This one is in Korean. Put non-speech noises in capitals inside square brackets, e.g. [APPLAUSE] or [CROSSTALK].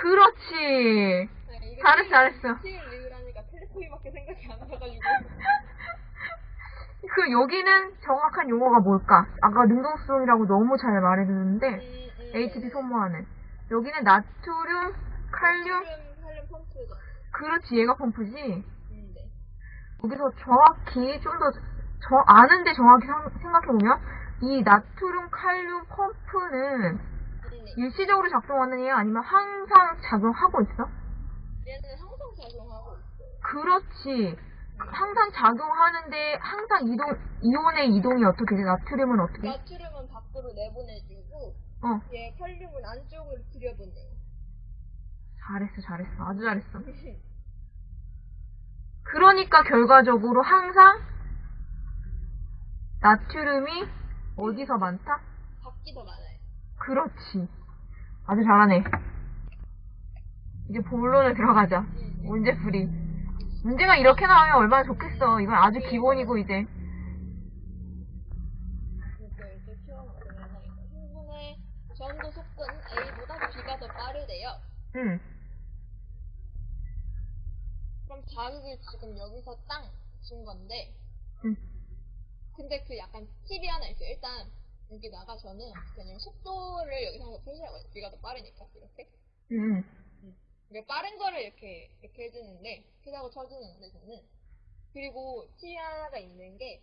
그렇지. 네, 이게 잘했어, 잘했어. 생각이 안 나가지고. [LAUGHS] 그 여기는 정확한 용어가 뭘까? 아까 능동수동이라고 너무 잘 말해줬는데 음, 음, HP 네. 소모하는 여기는 나트륨, 칼륨 칼륨, 펌프죠. 그렇지 얘가 펌프지 음, 네. 여기서 정확히 좀더 아는데 정확히 생각해 보면 이 나트륨, 칼륨 펌프는 음, 네. 일시적으로 작동하는 애야 아니면 항상 작용하고 있어? 얘는 항상 작용하고 있어요. 그렇지 항상 작용하는데 항상 이동 이온의 이동이 어떻게 돼? 나트륨은 어떻게? 돼? 나트륨은 밖으로 내보내주고, 어 얘 칼륨은 안쪽으로 들여보내요. 잘했어, 잘했어. 아주 잘했어. [LAUGHS] 그러니까 결과적으로 항상 나트륨이 어디서 많다? 밖이 더 많아요. 그렇지. 아주 잘하네. 이제 본론을 들어가자. 음, 네. 문제 풀이. 문제가 이렇게 나오면 얼마나 좋겠어. 이건 아주 기본이고, 이제. 전도 속도는 A보다 B가 더 빠르대요. 응. 그럼 자극을 지금 여기서 땅 준 건데, 응. 근데 그 약간 팁이 하나 있어요. 일단 여기다가 저는 그냥 속도를 여기서 항상 표시하거든요. B가 더 빠르니까 이렇게. 응. 이게 빠른 거를 이렇게 이렇게 해주는데 P라고 쳐주는데 저는 그리고 하나가 있는 게